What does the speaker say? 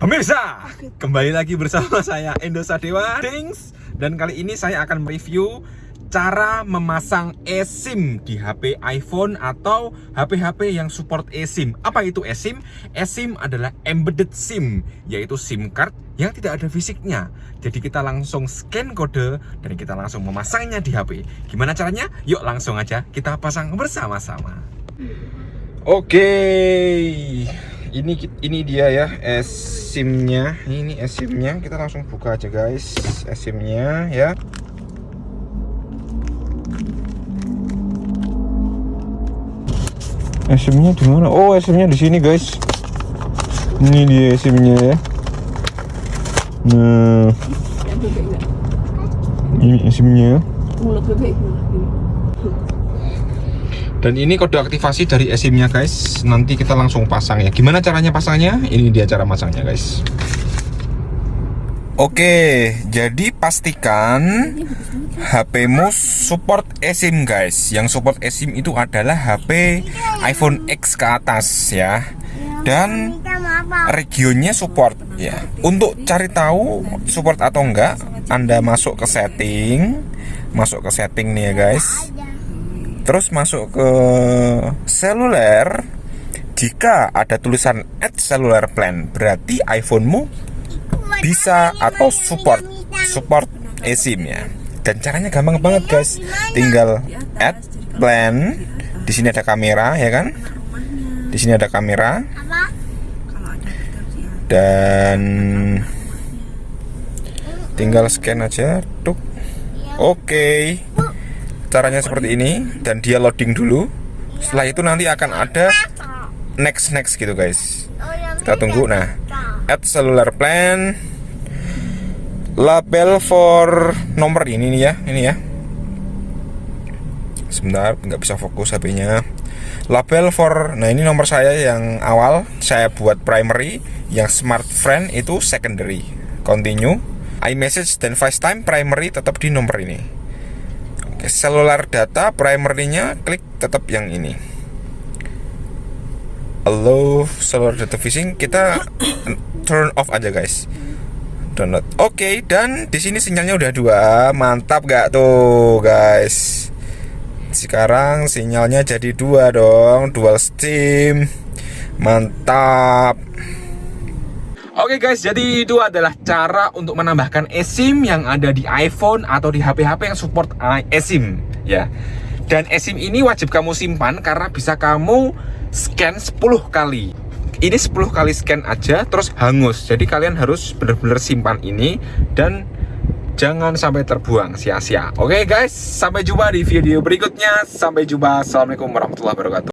Pemirsa, kembali lagi bersama saya Endo Sadewa. Dings. Dan kali ini saya akan mereview cara memasang eSIM di HP iPhone atau HP-HP yang support eSIM. Apa itu eSIM? eSIM adalah embedded SIM, yaitu SIM card yang tidak ada fisiknya. Jadi kita langsung scan kode dan kita langsung memasangnya di HP Gimana caranya? Yuk langsung aja kita pasang bersama-sama. Oke, ini ini dia ya eSIM-nya. Ini eSIM-nya. Kita langsung buka aja guys, eSIM-nya ya. eSIM-nya di mana? Oh, eSIM-nya di sini guys. Ini dia eSIM-nya ya. Nah, ini eSIM-nya. Dan ini kode aktivasi dari eSIM-nya guys. Nanti kita langsung pasang ya. Gimana caranya pasangnya? Ini dia cara pasangnya guys. Oke, jadi pastikan HP-mu support eSIM guys. Yang support eSIM itu adalah HP iPhone X ke atas ya. Dan regionnya support ya. Untuk cari tahu support atau enggak, Anda masuk ke setting, masuk ke setting nih ya guys terus masuk ke seluler. Jika ada tulisan add cellular plan berarti iPhonemu bisa atau support support eSIM ya dan caranya gampang banget guys. Tinggal add plan. Di sini ada kamera ya kan? Di sini ada kamera. Dan tinggal scan aja tuk. Oke caranya seperti ini dan dia loading dulu. Setelah itu nanti akan ada next next gitu guys. Kita tunggu. nah add cellular plan. Label for nomor ini nih ya ini ya. Sebentar nggak bisa fokus HP-nya label for nah ini nomor saya yang awal. Saya buat primary yang smart friend itu secondary. Continue. iMessage dan FaceTime primary tetap di nomor ini cellular data primernya klik tetap yang ini. Allow cellular data fishing kita turn off aja guys. Download. Oke okay, dan di sini sinyalnya udah dua. Mantap gak tuh guys? Sekarang sinyalnya jadi dua dong dual steam. Mantap Oke okay guys, jadi itu adalah cara untuk menambahkan eSIM yang ada di iPhone atau di HP-HP yang support eSIM ya. Dan eSIM ini wajib kamu simpan karena bisa kamu scan 10 kali. Ini 10 kali scan aja terus hangus. Jadi kalian harus benar-benar simpan ini dan jangan sampai terbuang sia-sia. Oke okay guys, sampai jumpa di video berikutnya. Sampai jumpa. Assalamualaikum warahmatullahi wabarakatuh.